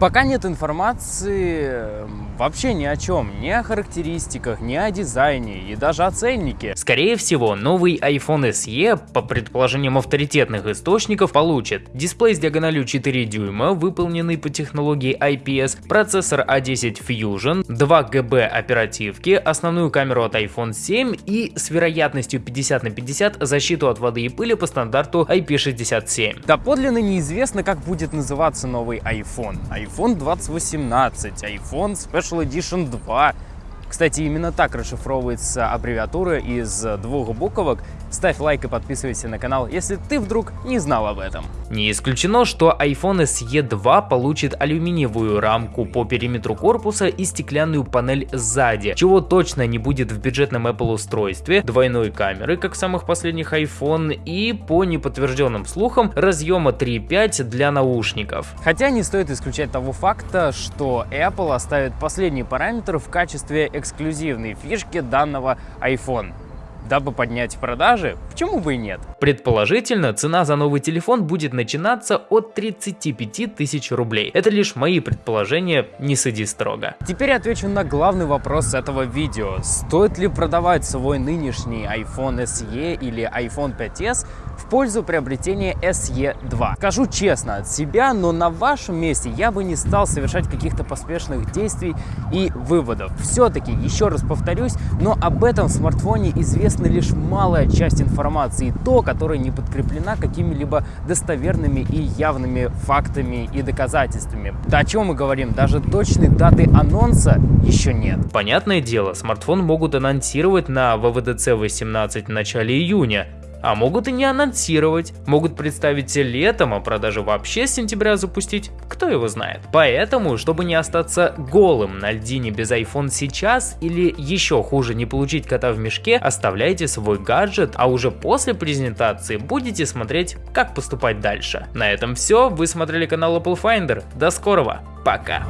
Пока нет информации вообще ни о чем, ни о характеристиках, ни о дизайне и даже о ценнике. Скорее всего, новый iPhone SE, по предположениям авторитетных источников, получит дисплей с диагональю 4 дюйма, выполненный по технологии IPS, процессор A10 Fusion, 2 ГБ оперативки, основную камеру от iPhone 7 и с вероятностью 50 на 50 защиту от воды и пыли по стандарту IP67. Доподлинно неизвестно, как будет называться новый iPhone. iPhone 2018, iPhone Special Edition 2. Кстати, именно так расшифровывается аббревиатура из двух буквок Ставь лайк и подписывайся на канал, если ты вдруг не знал об этом. Не исключено, что iPhone SE 2 получит алюминиевую рамку по периметру корпуса и стеклянную панель сзади, чего точно не будет в бюджетном Apple устройстве, двойной камеры, как в самых последних iPhone, и по неподтвержденным слухам разъема 3.5 для наушников. Хотя не стоит исключать того факта, что Apple оставит последний параметр в качестве эксклюзивной фишки данного iPhone дабы поднять продажи, почему бы и нет? Предположительно, цена за новый телефон будет начинаться от 35 тысяч рублей. Это лишь мои предположения, не суди строго. Теперь отвечу на главный вопрос этого видео. Стоит ли продавать свой нынешний iPhone SE или iPhone 5s в пользу приобретения SE 2? Скажу честно от себя, но на вашем месте я бы не стал совершать каких-то поспешных действий и выводов. Все-таки, еще раз повторюсь, но об этом смартфоне известна лишь малая часть информации, то, которая не подкреплена какими-либо достоверными и явными фактами и доказательствами. Да о чем мы говорим, даже точной даты анонса еще нет. Понятное дело, смартфон могут анонсировать на ВВДЦ 18 в начале июня, а могут и не анонсировать, могут представить летом, а продажи вообще с сентября запустить, кто его знает. Поэтому, чтобы не остаться голым на льдине без iPhone сейчас или еще хуже не получить кота в мешке, оставляйте свой гаджет, а уже после презентации будете смотреть, как поступать дальше. На этом все, вы смотрели канал Apple Finder, до скорого, пока!